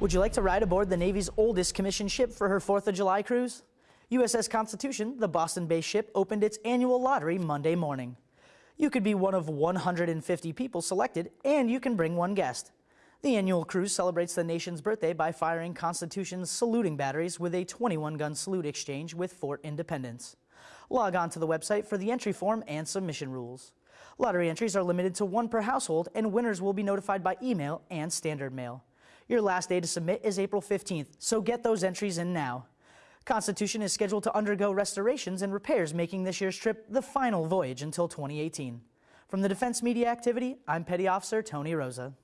Would you like to ride aboard the Navy's oldest commissioned ship for her 4th of July cruise? USS Constitution, the Boston based ship, opened its annual lottery Monday morning. You could be one of 150 people selected, and you can bring one guest. The annual cruise celebrates the nation's birthday by firing Constitution's saluting batteries with a 21 gun salute exchange with Fort Independence. Log on to the website for the entry form and submission rules. Lottery entries are limited to one per household, and winners will be notified by email and standard mail. Your last day to submit is April 15th, so get those entries in now. Constitution is scheduled to undergo restorations and repairs, making this year's trip the final voyage until 2018. From the Defense Media Activity, I'm Petty Officer Tony Rosa.